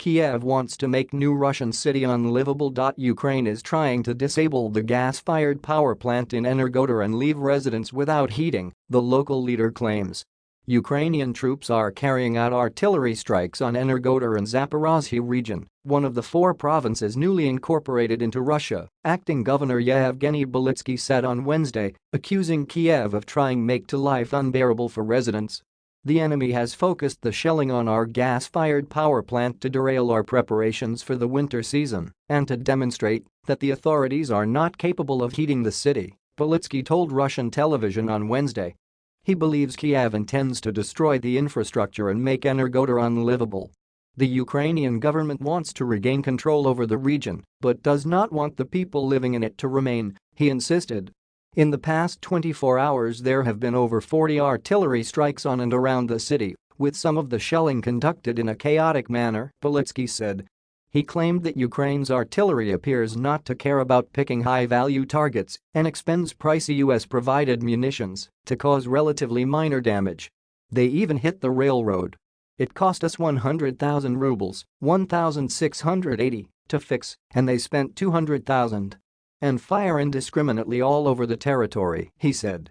Kiev wants to make new Russian city unlivable. Ukraine is trying to disable the gas-fired power plant in Energodar and leave residents without heating, the local leader claims. Ukrainian troops are carrying out artillery strikes on Energodar and Zaporozhye region, one of the four provinces newly incorporated into Russia, acting governor Yevgeny Belitsky said on Wednesday, accusing Kiev of trying make to life unbearable for residents. The enemy has focused the shelling on our gas-fired power plant to derail our preparations for the winter season and to demonstrate that the authorities are not capable of heating the city, Belitsky told Russian television on Wednesday. He believes Kiev intends to destroy the infrastructure and make Energodar unlivable. The Ukrainian government wants to regain control over the region but does not want the people living in it to remain, he insisted. In the past 24 hours there have been over 40 artillery strikes on and around the city, with some of the shelling conducted in a chaotic manner, Belitsky said. He claimed that Ukraine's artillery appears not to care about picking high-value targets and expends pricey US-provided munitions to cause relatively minor damage. They even hit the railroad. It cost us 100,000 rubles, 1,680, to fix, and they spent 200,000 and fire indiscriminately all over the territory, he said.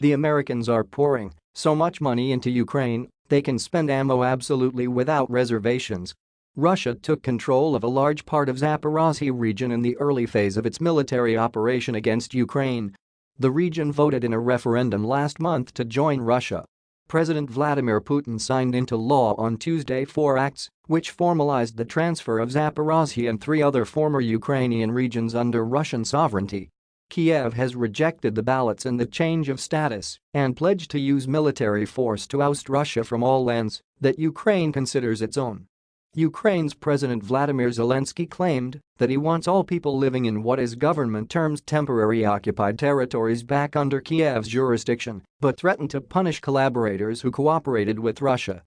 The Americans are pouring so much money into Ukraine, they can spend ammo absolutely without reservations. Russia took control of a large part of Zaporozhye region in the early phase of its military operation against Ukraine. The region voted in a referendum last month to join Russia President Vladimir Putin signed into law on Tuesday four acts which formalized the transfer of Zaporozhye and three other former Ukrainian regions under Russian sovereignty. Kiev has rejected the ballots and the change of status and pledged to use military force to oust Russia from all lands that Ukraine considers its own. Ukraine's President Vladimir Zelensky claimed that he wants all people living in what his government terms temporary occupied territories back under Kiev's jurisdiction, but threatened to punish collaborators who cooperated with Russia